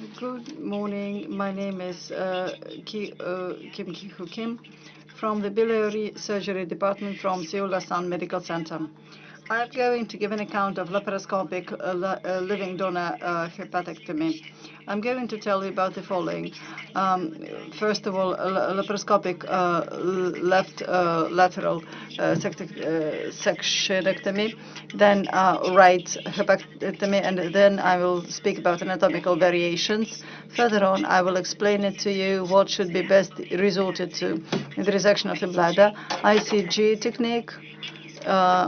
Good morning. My name is uh, Ki, uh, Kim Ki-hoo Kim from the biliary surgery department from Seoul Asan Medical Center. I'm going to give an account of laparoscopic uh, uh, living donor uh, hepatectomy. I'm going to tell you about the following. Um, first of all, laparoscopic uh, left uh, lateral uh, sectionectomy, then right hepatectomy, and then I will speak about anatomical variations. Further on, I will explain it to you what should be best resorted to in the resection of the bladder, ICG technique,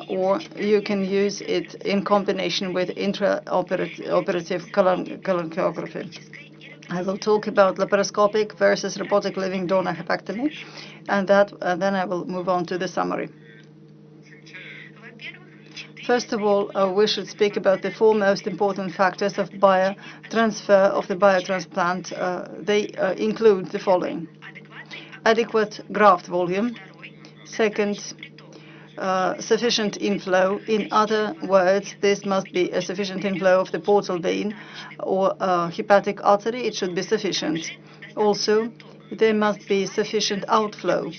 or you can use it in combination with intraoperative cholangiography. I will talk about laparoscopic versus robotic living donor hepatectomy, and then I will move on to the summary. First of all, uh, we should speak about the four most important factors of biotransfer of the biotransplant. Uh, they uh, include the following. Adequate graft volume. Second, uh, sufficient inflow. In other words, this must be a sufficient inflow of the portal vein or uh, hepatic artery. It should be sufficient. Also, there must be sufficient outflow.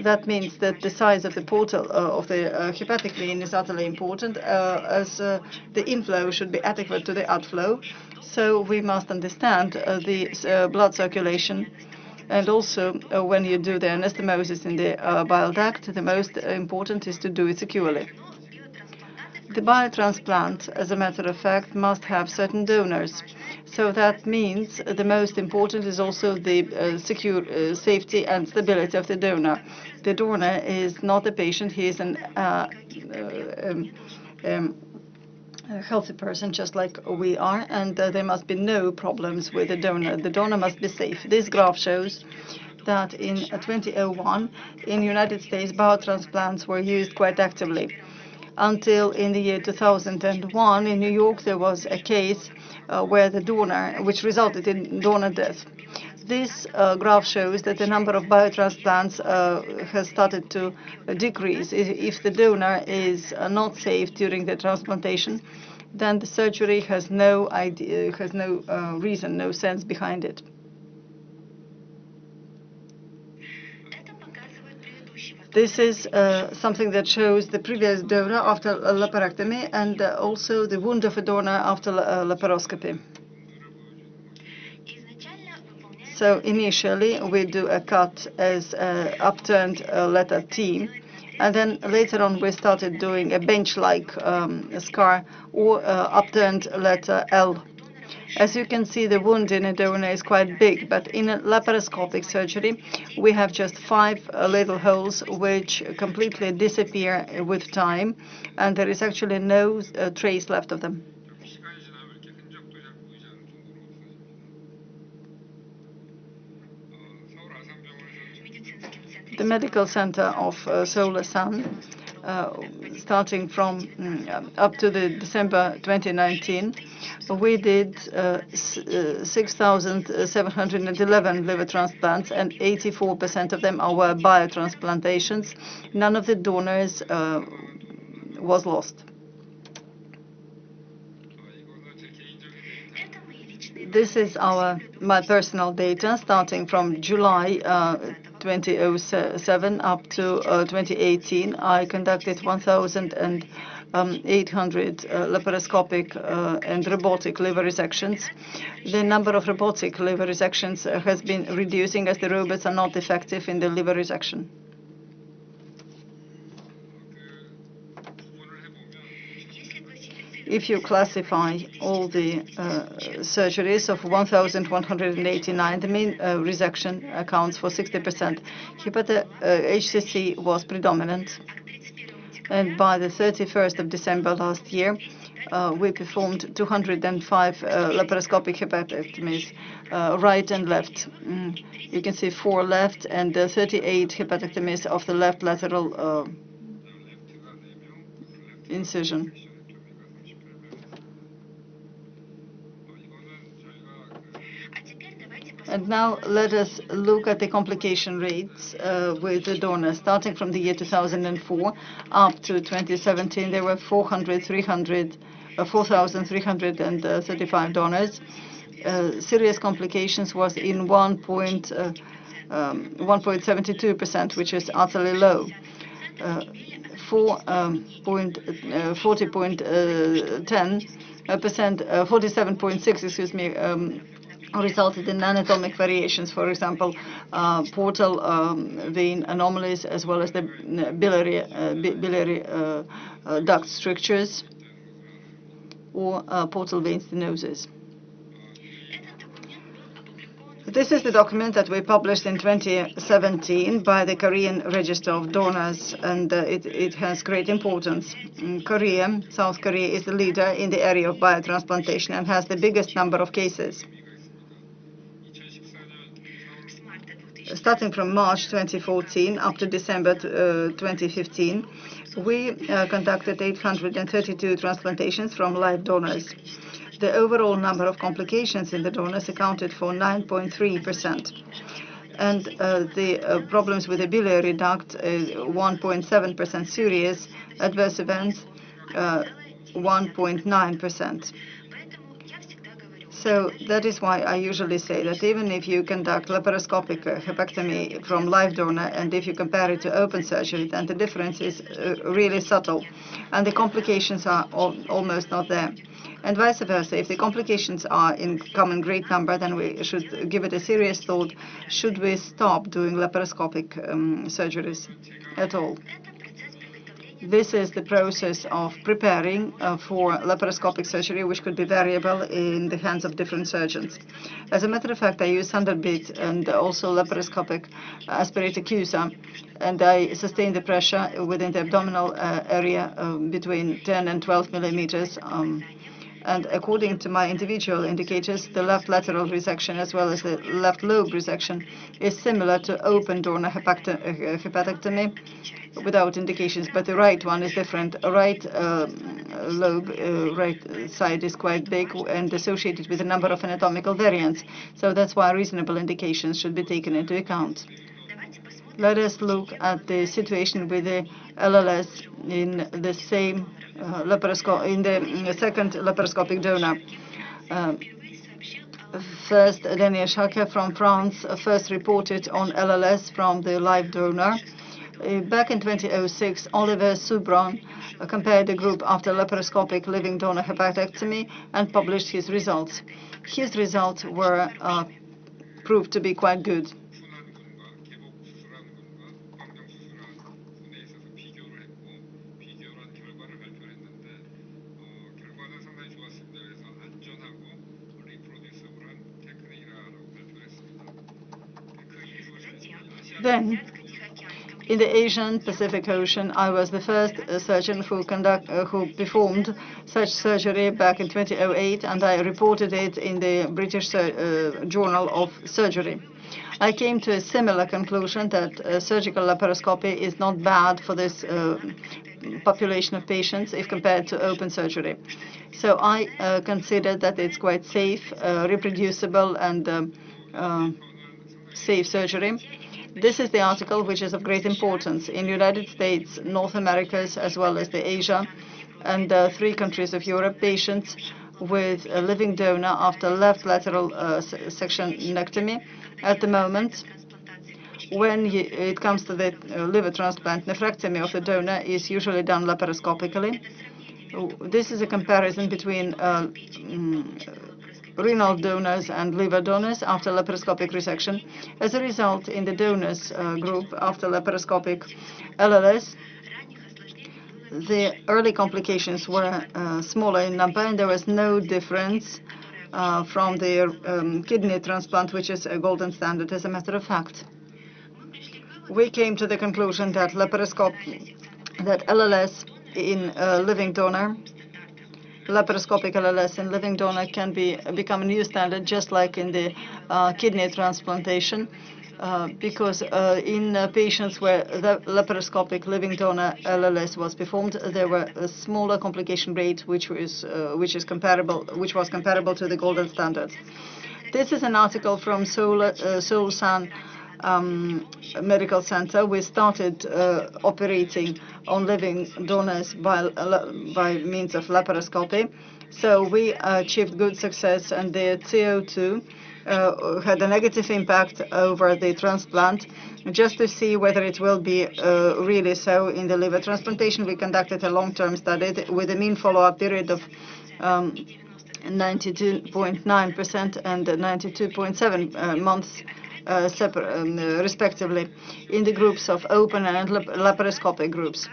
That means that the size of the portal uh, of the uh, hepatic vein is utterly important, uh, as uh, the inflow should be adequate to the outflow. So we must understand the blood circulation and also, uh, when you do the anastomosis in the uh, bile duct, the most important is to do it securely. The biotransplant, as a matter of fact, must have certain donors. So that means the most important is also the uh, secure uh, safety and stability of the donor. The donor is not a patient, he is an uh, uh um, um, a healthy person just like we are, and uh, there must be no problems with the donor. The donor must be safe. This graph shows that in 2001, in the United States, biotransplants were used quite actively. Until in the year 2001, in New York, there was a case uh, where the donor, which resulted in donor death. This uh, graph shows that the number of biotransplants uh, has started to decrease. If the donor is uh, not safe during the transplantation, then the surgery has no idea, has no reason, no sense behind it. This is uh, something that shows the previous donor after laparotomy and uh, also the wound of a donor after laparoscopy. So initially, we do a cut as uh, upturned uh, letter T. And then later on, we started doing a bench-like um, scar or uh, upturned letter L. As you can see, the wound in a donor is quite big, but in laparoscopic surgery, we have just five uh, little holes which completely disappear with time, and there is actually no trace left of them. The medical center of uh, Seoul Asan, uh, starting from mm, up to the December 2019, we did uh, uh 6,711 liver transplants, and 84% of them are biotransplantations. None of the donors was lost. This is our my personal data starting from July 2007 up to uh, 2018, I conducted 1,800 um, uh, laparoscopic uh, and robotic liver resections. The number of robotic liver resections has been reducing as the robots are not effective in the liver resection. If you classify all the uh, surgeries of 1,189, the mean uh, resection accounts for 60%. Hepatic uh, HCC was predominant. And by the 31st of December last year, uh, we performed 205 uh, laparoscopic hepatectomies, right and left. Mm. You can see four left and 38 hepatectomies of the left lateral incision. And now let us look at the complication rates uh, with the donors. Starting from the year 2004 up to 2017, there were 400, 300, uh, 4,335 donors. uh, serious complications was in 1.72%, um, which is utterly low. Uh, 40.10 percent, 47.6, excuse me, um, resulted in anatomic variations, for example, uh, portal um, vein anomalies, as well as the biliary, uh, biliary uh, uh, duct strictures or uh, portal vein stenosis. This is the document that we published in 2017 by the Korean Register of Donors, and uh, it, it, has great importance. In Korea, South Korea is the leader in the area of biotransplantation and has the biggest number of cases. Starting from March 2014 up to December uh, 2015, we uh, conducted 832 transplantations from live donors. The overall number of complications in the donors accounted for 9.3%. And uh, the problems with the biliary duct, 1.7% uh, serious, adverse events, 1.9%. Uh, so that is why I usually say that even if you conduct laparoscopic hepatectomy from live donor and if you compare it to open surgery, then the difference is uh, really subtle and the complications are al almost not there. And vice versa, if the complications are in common great number, then we should give it a serious thought, should we stop doing laparoscopic um, surgeries at all? This is the process of preparing uh, for laparoscopic surgery, which could be variable in the hands of different surgeons. As a matter of fact, I use bit and also laparoscopic aspirator CUSA, and I sustain the pressure within the abdominal uh, area uh, between 10 and 12 millimeters. Um, and according to my individual indicators, the left lateral resection as well as the left lobe resection is similar to open donor hepatectomy without indications, but the right one is different. Right uh, lobe, uh, right side is quite big and associated with a number of anatomical variants. So that's why reasonable indications should be taken into account. Let us look at the situation with the LLS in the same in the second laparoscopic donor. Uh, first, Daniel Cherqui from France first reported on LLS from the live donor. Uh, back in 2006, Oliver Soubrane uh, compared the group after laparoscopic living donor hepatectomy and published his results. His results were uh, proved to be quite good. Then, in the Asian Pacific Ocean, I was the first uh, surgeon who, conduct, uh, who performed such surgery back in 2008, and I reported it in the British uh, Journal of Surgery. I came to a similar conclusion that uh, surgical laparoscopy is not bad for this uh, population of patients if compared to open surgery. So I uh, consider that it's quite safe, reproducible, and um, safe surgery. This is the article which is of great importance. In the United States, North Americas, as well as the Asia, and uh, three countries of Europe, patients with a living donor after left lateral uh, sectionectomy at the moment when it comes to the uh, liver transplant, nephrectomy of the donor is usually done laparoscopically. This is a comparison between uh, mm, renal donors and liver donors after laparoscopic resection. As a result, in the donors uh, group after laparoscopic LLS, the early complications were uh, smaller in number, and there was no difference uh, from the um, kidney transplant, which is a golden standard, as a matter of fact. We came to the conclusion that laparoscopy, that LLS in a living donor laparoscopic LLS in living donor can be become a new standard, just like in the uh, kidney transplantation. Uh, because uh, in uh, patients where the laparoscopic living donor LLS was performed, there were a smaller complication rate, which was uh, which is comparable, which was comparable to the golden standards. This is an article from Seoul, uh, Seoul Asan um, medical center, we started uh, operating on living donors by, uh, by means of laparoscopy. So we achieved good success, and the CO2 uh, had a negative impact over the transplant. Just to see whether it will be uh, really so in the liver transplantation, we conducted a long-term study with a mean follow-up period of um, 92.9% and 92.7 uh, months um, respectively in the groups of open and laparoscopic groups.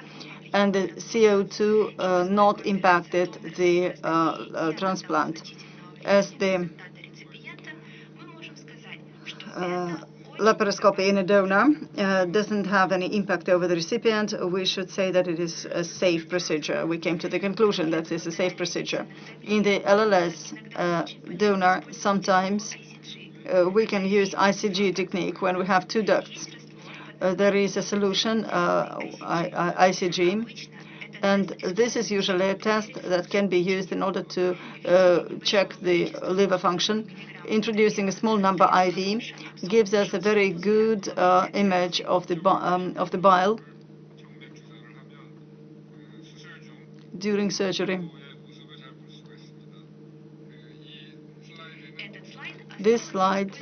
And the CO2 uh, not impacted the uh, uh, transplant. As the uh, laparoscopy in a donor uh, doesn't have any impact over the recipient, we should say that it is a safe procedure. We came to the conclusion that it's a safe procedure. In the LLS uh, donor, sometimes uh, we can use ICG technique when we have two ducts. Uh, there is a solution, uh, ICG, and this is usually a test that can be used in order to uh, check the liver function. Introducing a small number IV gives us a very good uh, image of the, um, of the bile during surgery. This slide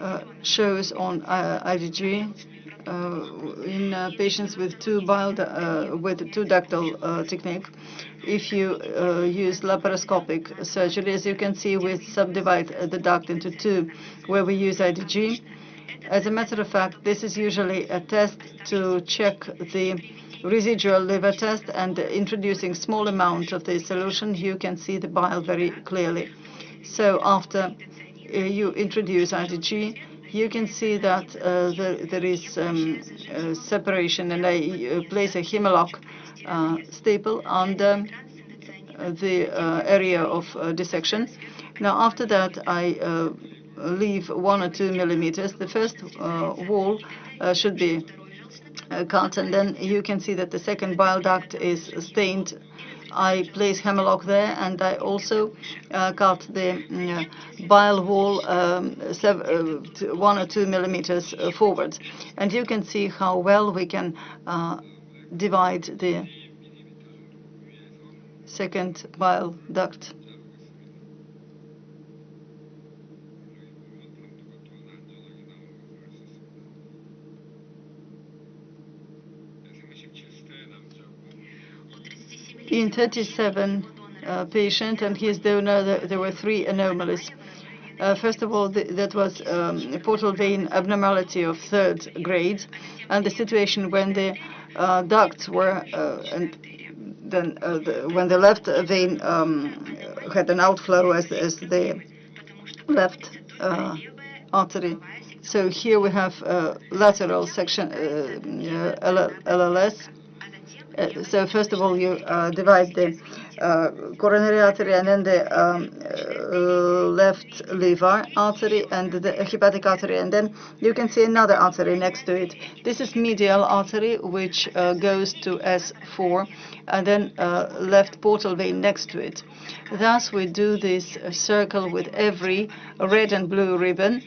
uh, shows on uh, ICG uh, in patients with two bile with two ductal technique. If you use laparoscopic surgery, as you can see, we subdivide the duct into two, where we use ICG. As a matter of fact, this is usually a test to check the residual liver test, and introducing small amount of the solution, you can see the bile very clearly. So after uh, you introduce ICG, you can see that uh, there, is um, uh, separation, and I uh, place a Hem-o-lok uh, staple the, uh, the area of dissection. Now, after that, I leave one or two millimeters. The first wall should be cut, and then you can see that the second bile duct is stained I place Hem-o-lok there, and I also uh, cut the uh, bile wall um, uh, one or two millimeters uh, forward. And you can see how well we can divide the second bile duct. In 37 uh, patients and his donor, there were three anomalies. Uh, first of all, that was um, portal vein abnormality of third grade, and the situation when the uh, ducts were, uh, and then uh, the, when the left vein um, had an outflow as, as the left uh, artery. So here we have lateral section LLS, so first of all, you uh, divide the uh, coronary artery and then the um, left liver artery and the hepatic artery, and then you can see another artery next to it. This is medial artery, which goes to S4, and then left portal vein next to it. Thus, we do this circle with every red and blue ribbon,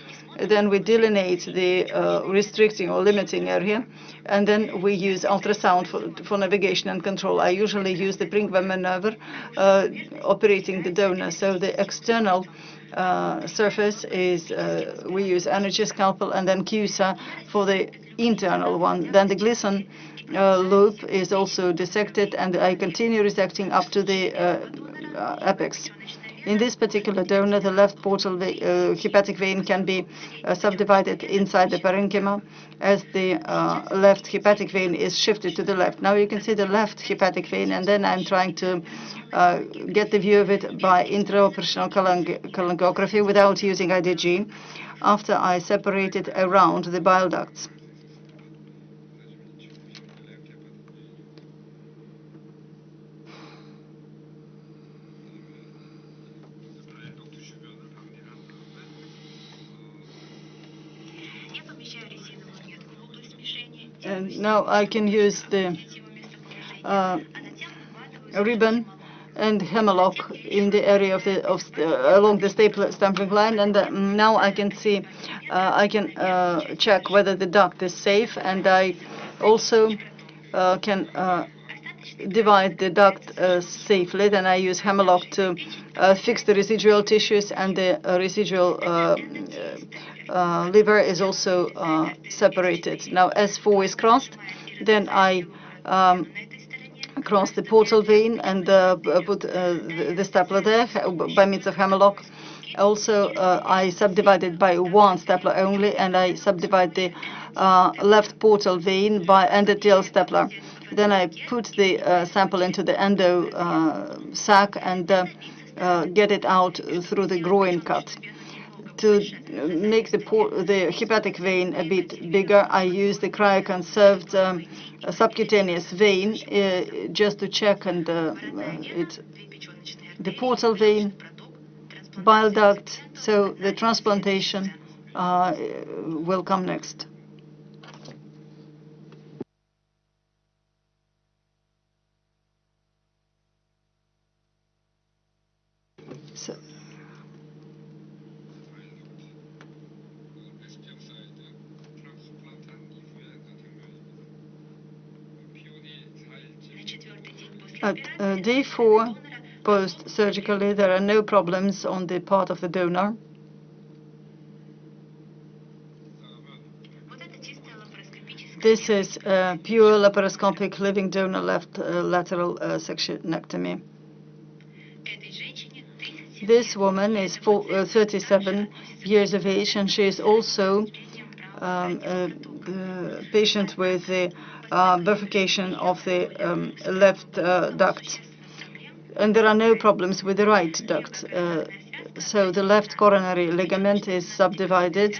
then we delineate the uh, restricting or limiting area, and then we use ultrasound for, navigation and control. I usually use the Pringle maneuver uh, operating the donor. So the external uh, surface is, we use energy scalpel, and then CUSA for the internal one. Then the Glisson uh, loop is also dissected, and I continue resecting up to the apex. In this particular donor, the left portal uh, hepatic vein can be uh, subdivided inside the parenchyma as the uh, left hepatic vein is shifted to the left. Now you can see the left hepatic vein, and then I'm trying to uh, get the view of it by intraoperational cholangiography without using ICG after I separated around the bile ducts. And now I can use the uh, ribbon and Hem-o-lok in the area of the of the, along the staple stapling line, and uh, now I can see, uh, I can uh, check whether the duct is safe, and I also uh, can uh, divide the duct uh, safely. Then I use Hem-o-lok to fix the residual tissues, and the residual liver is also separated. Now, S4 is crossed, then I um, across the portal vein and uh, put uh, the stapler there by means of Hem-o-lok. Also, uh, I subdivided by one stapler only, and I subdivide the uh, left portal vein by endothelial stapler. Then I put the uh, sample into the endo uh, sac and get it out through the groin cut to make the, the hepatic vein a bit bigger, I use the cryoconserved um, subcutaneous vein uh, just to check and uh, it, the portal vein, bile duct, so the transplantation uh, will come next. So, At uh, day four, post-surgically, there are no problems on the part of the donor. This is a pure laparoscopic living donor left uh, lateral uh, sectionectomy. This woman is four, uh, 37 years of age, and she is also um, a, a patient with the uh, bifurcation of the um, left uh, duct. And there are no problems with the right duct. Uh, so the left coronary ligament is subdivided.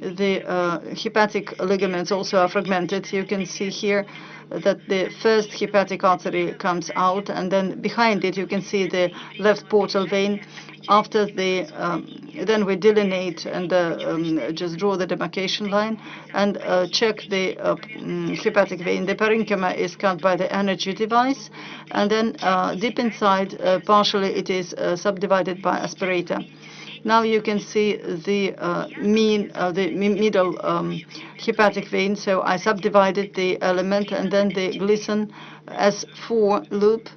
The uh, hepatic ligaments also are fragmented. You can see here that the first hepatic artery comes out, and then behind it you can see the left portal vein. After the, um, then we delineate and uh, um, just draw the demarcation line and uh, check the uh, mm, hepatic vein. The parenchyma is cut by the energy device, and then uh, deep inside, uh, partially it is subdivided by aspirator. Now you can see the uh, mean, uh, the middle um, hepatic vein. So I subdivided the element and then the Glisson S4 loop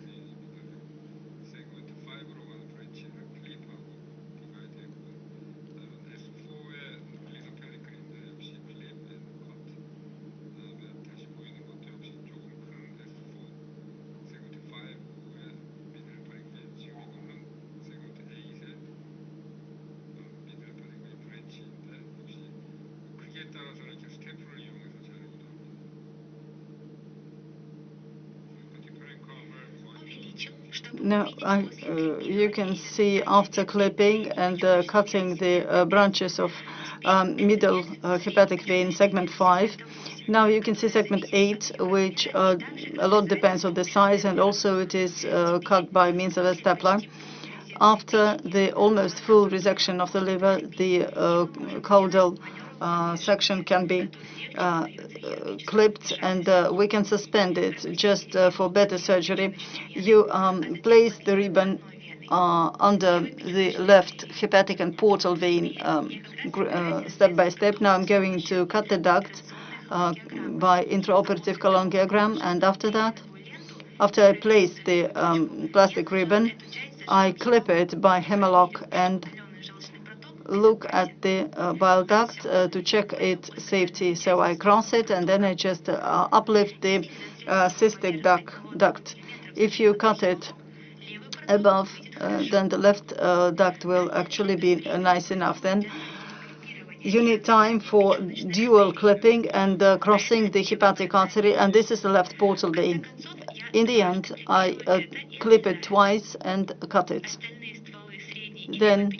Now, I, uh, you can see after clipping and uh, cutting the uh, branches of um, middle uh, hepatic vein, segment 5. Now you can see segment 8, which uh, a lot depends on the size, and also it is uh, cut by means of a stapler. After the almost full resection of the liver, the caudal section can be clipped and uh, we can suspend it just uh, for better surgery. You um, place the ribbon uh, under the left hepatic and portal vein um, step by step. Now I'm going to cut the duct by intraoperative cholangiogram and after that, after I place the um, plastic ribbon, I clip it by Hem-o-lok and look at the uh, bile duct uh, to check its safety. So I cross it and then I just uh, uplift the uh, cystic duct. If you cut it above, uh, then the left uh, duct will actually be nice enough. Then you need time for dual clipping and crossing the hepatic artery, and this is the left portal vein. In the end, I clip it twice and cut it. Then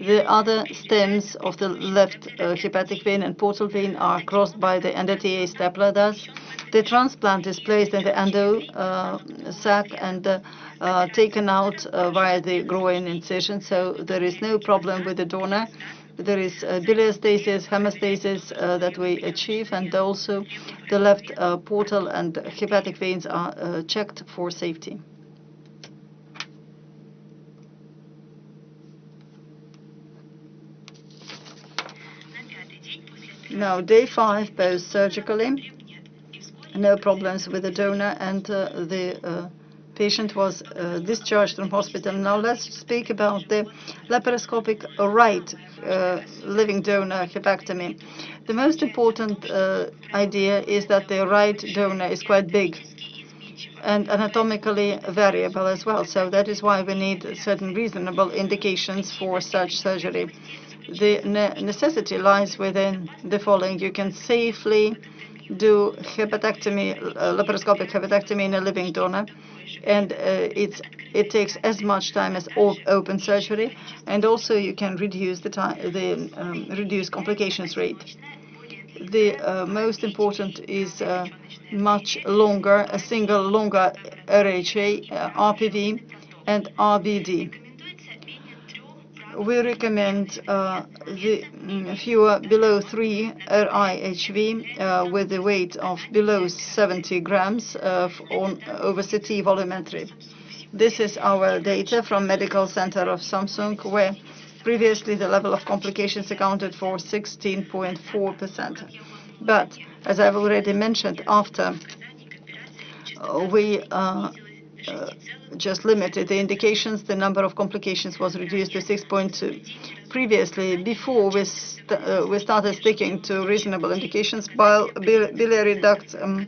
the other stems of the left uh, hepatic vein and portal vein are crossed by the stapler. Thus, the transplant is placed in the endo uh, sac and uh, uh taken out uh, via the groin incision. So there is no problem with the donor. There is uh, biliostasis, hemostasis that we achieve, and also the left portal and hepatic veins are checked for safety. Now, day five, post-surgically, no problems with the donor, and uh, the uh, patient was uh, discharged from hospital. Now let's speak about the laparoscopic right uh, living donor hepatectomy. The most important uh, idea is that the right donor is quite big and anatomically variable as well. So that is why we need certain reasonable indications for such surgery. The necessity lies within the following. You can safely do hepatectomy, uh, laparoscopic hepatectomy in a living donor, and uh, it takes as much time as open surgery, and also you can reduce the time, the um, reduce complications rate. The uh, most important is uh, much longer, a single longer RHA, uh, RPV, and RBD we recommend uh, the mm, fewer below 3 RIHV uh, with a weight of below 70 grams uh, on over CT volumetry. This is our data from Medical Center of Samsung, where previously the level of complications accounted for 16.4%. But as I've already mentioned, after we uh, just limited the indications, the number of complications was reduced to 6.2. Previously, before we, st uh, we started sticking to reasonable indications, bil biliary duct um,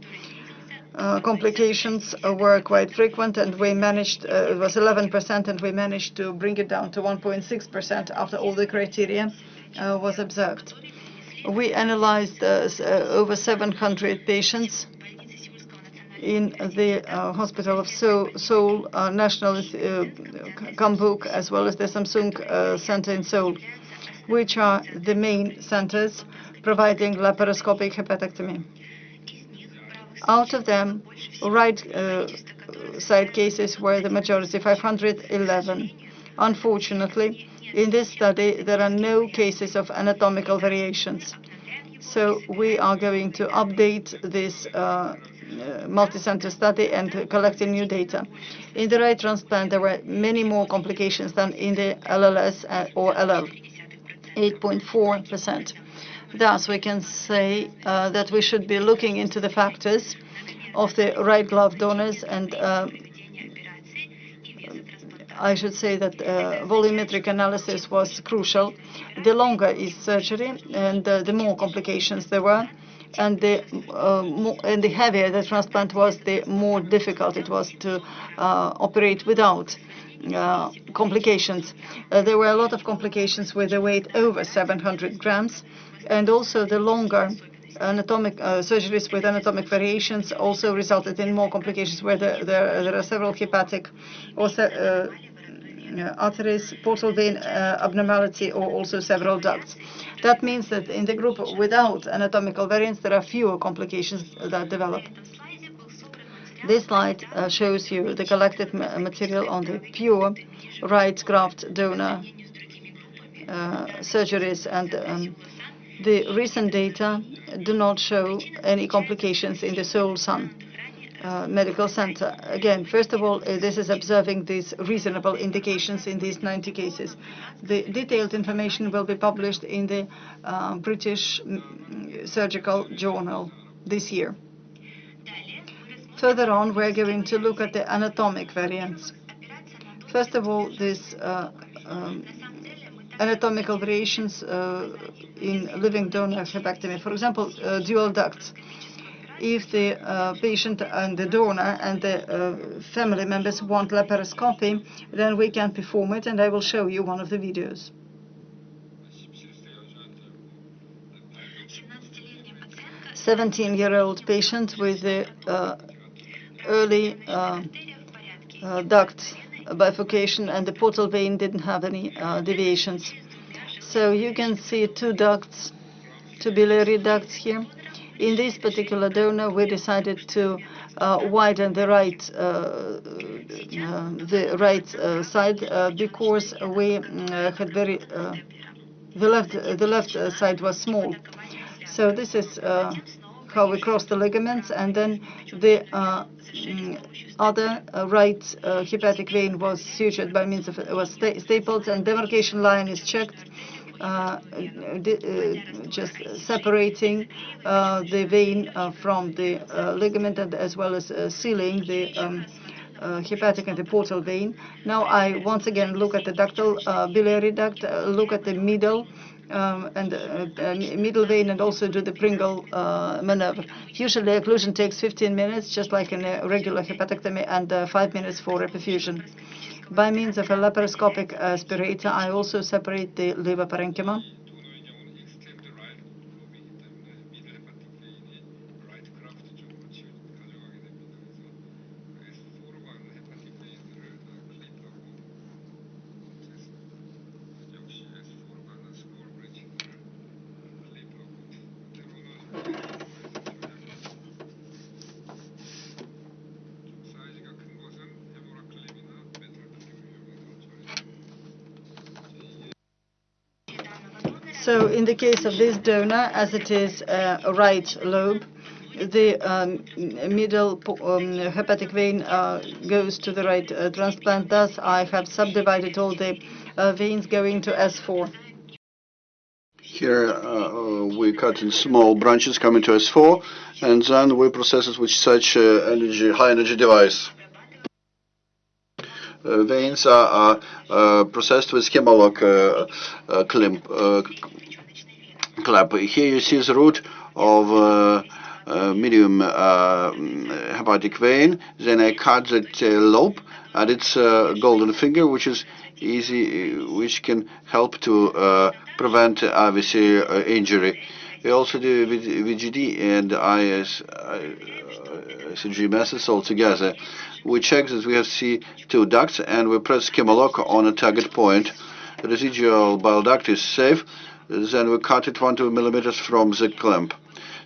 uh, complications were quite frequent, and we managed, uh, it was 11%, and we managed to bring it down to 1.6% after all the criteria uh, was observed. We analyzed uh, over 700 patients in the uh, hospital of Seoul, Seoul uh, National uh, as well as the Samsung uh, Center in Seoul, which are the main centers providing laparoscopic hepatectomy. Out of them, right uh, side cases were the majority, 511. Unfortunately, in this study, there are no cases of anatomical variations. So we are going to update this uh, multi-center study and collecting new data. In the right transplant, there were many more complications than in the LLS uh, or LL, 8.4%. Thus, we can say uh, that we should be looking into the factors of the right lobe donors and uh, I should say that uh, volumetric analysis was crucial. The longer is surgery and uh, the more complications there were, and the uh, more, and the heavier the transplant was, the more difficult it was to uh, operate without uh, complications. Uh, there were a lot of complications with a weight over 700 grams, and also the longer anatomic uh, surgeries with anatomic variations also resulted in more complications where there, there, there are several hepatic or uh, arteries, portal vein uh, abnormality, or also several ducts. That means that in the group without anatomical variants, there are fewer complications that develop. This slide uh, shows you the collected ma material on the pure right graft donor uh, surgeries and um, the recent data do not show any complications in the Seoul Asan. Uh, medical center. Again, first of all, uh, this is observing these reasonable indications in these 90 cases. The detailed information will be published in the uh, British mm, Surgical Journal this year. Further on, we're going to look at the anatomic variants. First of all, this uh, um, anatomical variations uh, in living donor hepatectomy. For example, dual ducts if the uh, patient and the donor and the uh, family members want laparoscopy, then we can perform it, and I will show you one of the videos. 17-year-old patient with the uh, early uh, uh, duct bifurcation, and the portal vein didn't have any uh, deviations. So you can see two ducts, two biliary ducts here. In this particular donor, we decided to uh, widen the right uh, uh the right side because we had very the left the left side was small. So this is how we cross the ligaments, and then the uh, mm, other uh, right uh, hepatic vein was sutured by means of was sta stapled, and demarcation line is checked just separating uh, the vein uh, from the uh, ligament and as well as uh, sealing the um, uh, hepatic and the portal vein. Now I once again look at the ductal uh, biliary duct, uh, look at the middle um, and uh, uh, middle vein and also do the Pringle uh, maneuver. Usually occlusion takes 15 minutes, just like in a regular hepatectomy, and uh, 5 minutes for reperfusion. By means of a laparoscopic uh, aspirator, I also separate the liver parenchyma. In the case of this donor, as it is uh, a right lobe, the um, middle um, hepatic vein uh, goes to the right uh, transplant. Thus, I have subdivided all the uh, veins going to S4. Here uh, we cut in small branches coming to S4, and then we process it with such uh, energy, high energy device. Veins are, are processed with Hem-o-lok uh, clamp, clamp. Here you see the root of uh, uh, medium uh, mm, hepatic vein. Then I cut that lobe and its uh, golden finger, which is easy, which can help to uh, prevent IVC uh, injury. We also do VGD and IS, ICG methods altogether. We check that we have C2 ducts and we press Hem-o-lok on a target point. The residual bile duct is safe. Then we cut it one two millimeters from the clamp.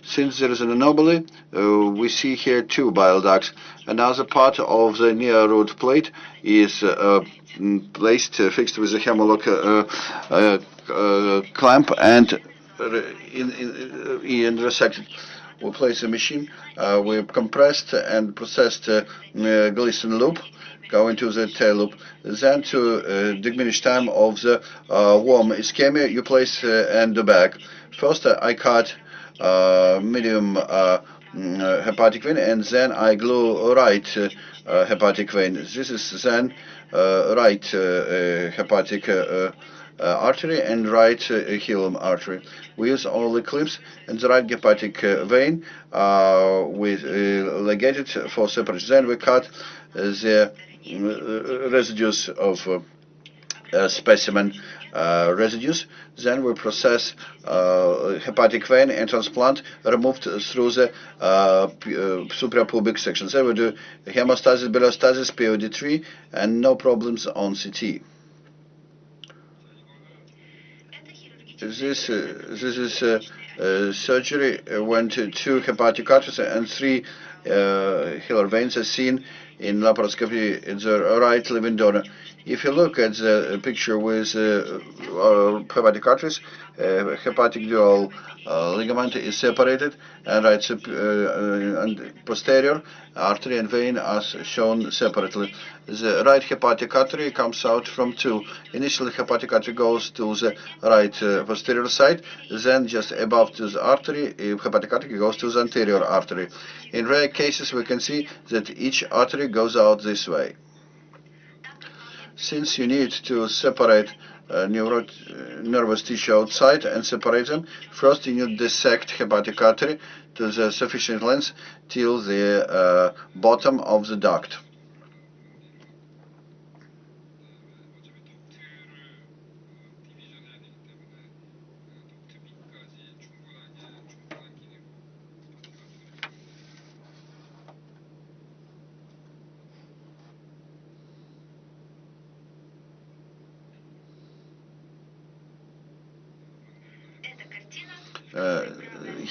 Since there is an anomaly, uh, we see here two bile ducts. Another part of the near root plate is uh, mm, placed, uh, fixed with a Hem-o-lok uh, uh, uh, clamp and in, in, in resected. We place the machine, we compressed and processed uh, Glisson loop go into the tail loop. Then to uh, diminish time of the uh, warm ischemia, you place uh, and the back. First, uh, I cut uh, medium uh, mm, uh, hepatic vein, and then I glue right uh, uh, hepatic vein. This is then uh, right uh, uh, hepatic uh, uh, uh, artery and right uh, hilum artery. We use all the clips and the right hepatic uh, vein uh, with uh, ligated for separation. Then we cut uh, the uh, residues of uh, uh, specimen uh, residues. Then we process uh, hepatic vein and transplant removed through the uh, uh, suprapubic section. Then we do hemostasis, biliostasis, POD3, and no problems on CT. This uh, this is uh, uh, surgery uh, when two, two hepatic arteries and three uh, hilar veins are seen in laparoscopy in the right living donor. If you look at the picture with uh, uh, hepatic arteries, uh, hepatic dual uh, ligament is separated, and right uh, uh, and posterior artery and vein are shown separately. The right hepatic artery comes out from two. Initially, hepatic artery goes to the right uh, posterior side, then just above to the artery, uh, hepatic artery goes to the anterior artery. In rare cases, we can see that each artery goes out this way. Since you need to separate uh, uh, nervous tissue outside and separate them, first you need to dissect hepatic artery to the sufficient length till the uh, bottom of the duct.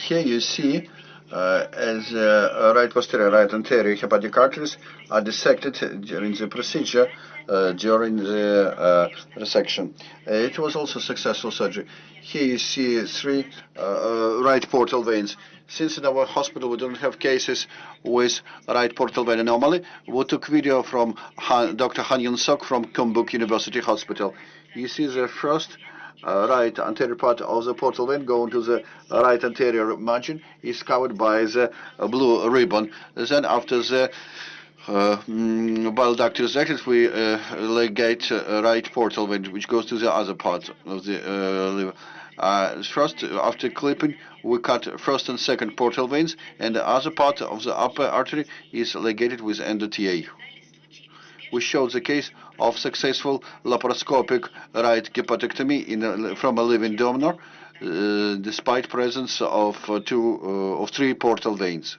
Here you see uh, as uh, right posterior, right anterior hepatic arteries are dissected during the procedure, uh, during the uh, resection. Uh, it was also successful surgery. Here you see three uh, right portal veins. Since in our hospital we don't have cases with right portal vein anomaly, we took video from Han, Dr. Han Yun Sok from Kyungpook University Hospital. You see the first right anterior part of the portal vein going to the right anterior margin is covered by the uh, blue ribbon. Then after the uh, mm, bile duct is we uh, ligate uh, right portal vein, which goes to the other part of the uh, liver. Uh, first, after clipping, we cut first and second portal veins, and the other part of the upper artery is ligated with endoTA. We showed the case of successful laparoscopic right hepatectomy in a, from a living donor, uh, despite presence of uh, two uh, of three portal veins.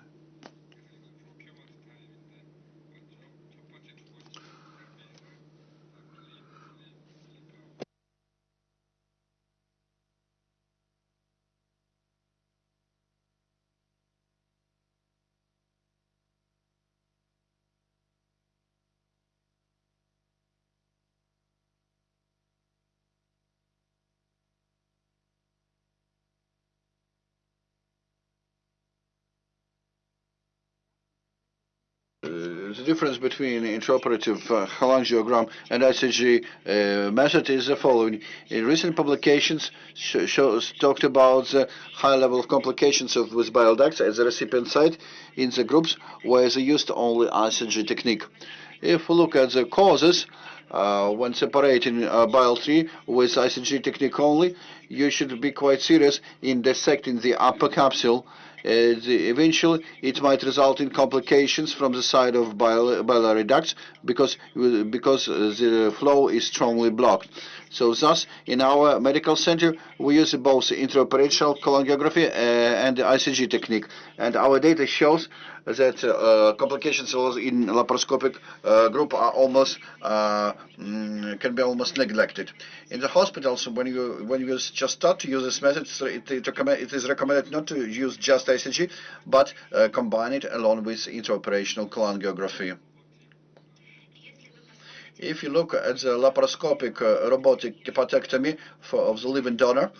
Uh, the difference between intraoperative uh, cholangiogram and ICG uh, method is the following. In recent publications, sh shows, talked about the high level of complications of with bile ducts at the recipient site in the groups where they used only ICG technique. If we look at the causes, uh, when separating uh, bile tree with ICG technique only, you should be quite serious in dissecting the upper capsule eventually, it might result in complications from the side of bile, biliary ducts because because uh, the flow is strongly blocked. So thus, in our medical center, we use both intraoperational cholangiography uh, and the ICG technique. And our data shows that uh, complications in laparoscopic uh, group are almost uh, mm, can be almost neglected. In the hospitals, when you when you just start to use this method, it, it, it is recommended not to use just ICG, but uh, combine it along with intraoperational cholangiography. If you look at the laparoscopic uh, robotic hepatectomy for, of the living donor,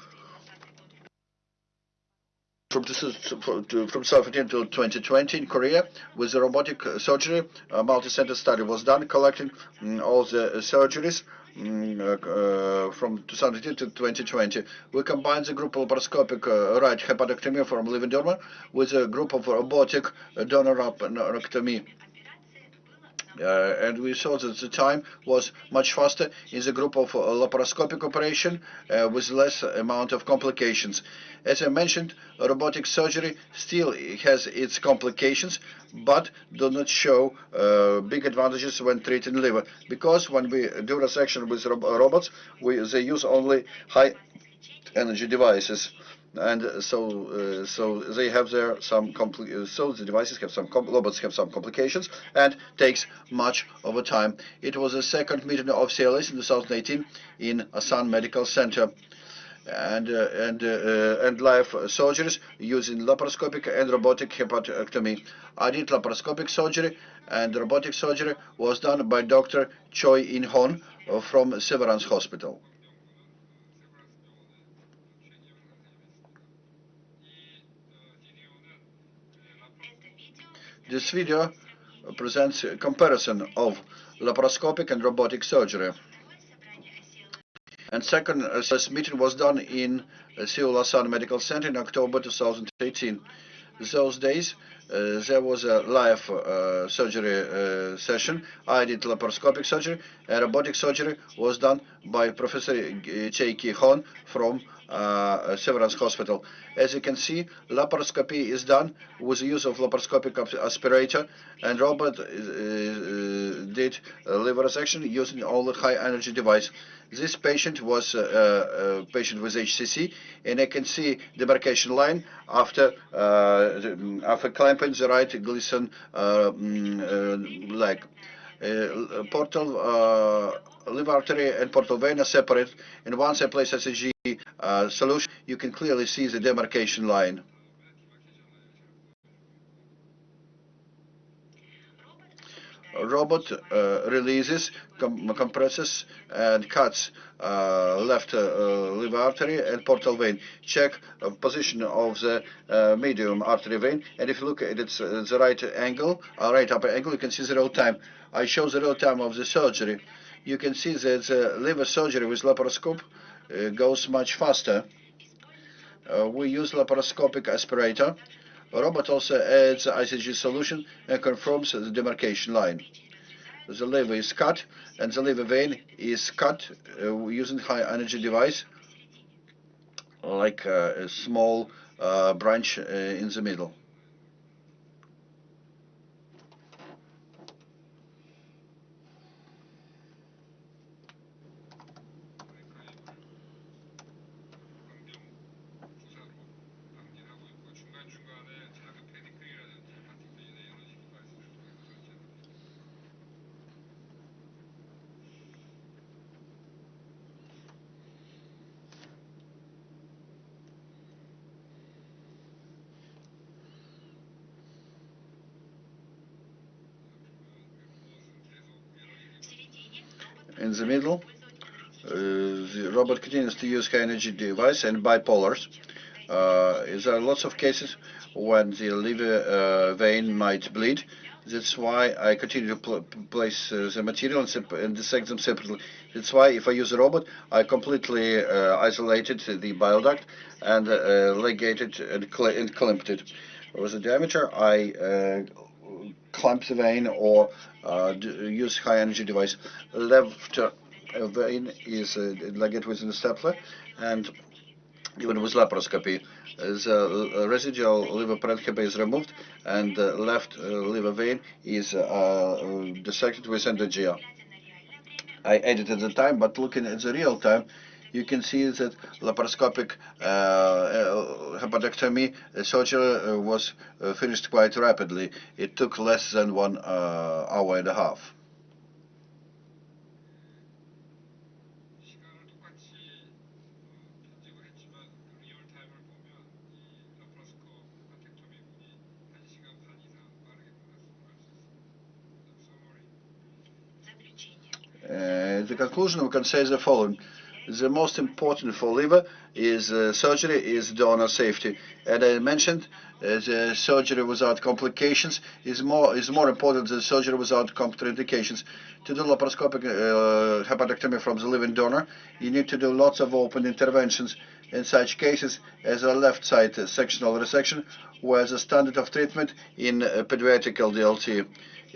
from, from 2015 to 2020 in Korea, with the robotic surgery, a multi-center study was done, collecting um, all the surgeries um, uh, from 2015 to 2020. We combined the group of laparoscopic uh, right hepatectomy from living donor with a group of robotic donor hepatectomy. Uh, and we saw that the time was much faster in the group of uh, laparoscopic operation uh, with less amount of complications. As I mentioned, robotic surgery still has its complications, but do not show uh, big advantages when treating liver, because when we do resection with robots, we, they use only high energy devices and so uh, so they have their some compli so the devices have some robots have some complications and takes much of a time. It was the second meeting of CLS in 2018 in Asan Medical Center and uh, and uh, and live surgeries using laparoscopic and robotic hepatectomy. I did laparoscopic surgery and robotic surgery was done by Dr. Choi In Hon from Severance Hospital. This video presents a comparison of laparoscopic and robotic surgery. And second, uh, this meeting was done in uh, Seoul Asan Medical Center in October 2018. Those days, uh, there was a live uh, surgery uh, session. I did laparoscopic surgery, and robotic surgery was done by Professor Choi Ki Hon from uh, Severance Hospital. As you can see, laparoscopy is done with the use of laparoscopic aspirator, and Robert uh, uh, did liver resection using all the high energy device. This patient was a patient with HCC, and I can see demarcation line after after clamping the right Glisson mm, leg. Uh, portal uh, liver artery and portal vein are separate and once I place ICG uh, solution you can clearly see the demarcation line. Robot uh, releases, com compresses, and cuts uh, left uh, liver artery and portal vein. Check position of the medium artery vein, and if you look at its the right angle, right upper angle, you can see the real time. I show the real time of the surgery. you can see that the liver surgery with laparoscope goes much faster. We use laparoscopic aspirator. Robot also adds ICG solution and confirms the demarcation line. The liver is cut and the liver vein is cut uh, using high energy device like uh, a small uh, branch uh, in the middle. In the middle. Uh, the robot continues to use high energy device and bipolars. Uh, there are lots of cases when the liver uh, vein might bleed. That's why I continue to pl place uh, the material and, and dissect them separately. That's why if I use a robot, I completely uh, isolated the bile duct and uh, ligated and, cl- and clamped it. With the diameter, I clamp the vein or uh, use high energy device. Left uh, vein is uh, ligated within the stapler and even with laparoscopy, uh, the uh, residual liver parenchyma is removed and the left uh, liver vein is uh, dissected with Endo GIA. I edited the time, but looking at the real time, you can see that laparoscopic uh, uh, hepatectomy uh, surgery was finished quite rapidly. It took less than one hour and a half. Э, the conclusion, we can say the following. The most important for liver is uh, surgery is donor safety. And I mentioned uh, the surgery without complications is more is more important than surgery without contraindications. To do laparoscopic uh, hepatectomy from the living donor, you need to do lots of open interventions. In such cases as a left side sectional resection, where the standard of treatment in uh, pediatric LDLT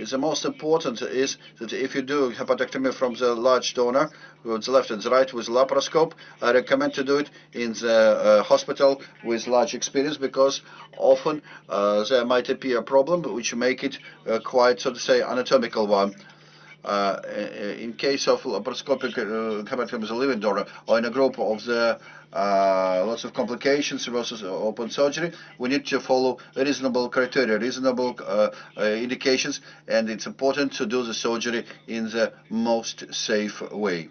the most important is that if you do hepatectomy from the large donor, with the left and the right with laparoscope, I recommend to do it in the uh, hospital with large experience because often uh, there might appear a problem which make it uh, quite, so to say, anatomical one. Uh, in case of laparoscopic uh, hepatectomy as a living donor or in a group of the uh, lots of complications versus open surgery, we need to follow reasonable criteria, reasonable uh, uh, indications, and it's important to do the surgery in the most safe way.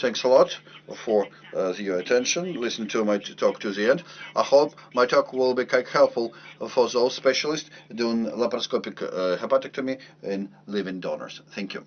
Thanks a lot for uh, your attention. Listen to my talk to the end. I hope my talk will be quite helpful for those specialists doing laparoscopic uh, hepatectomy in living donors. Thank you.